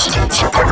Residential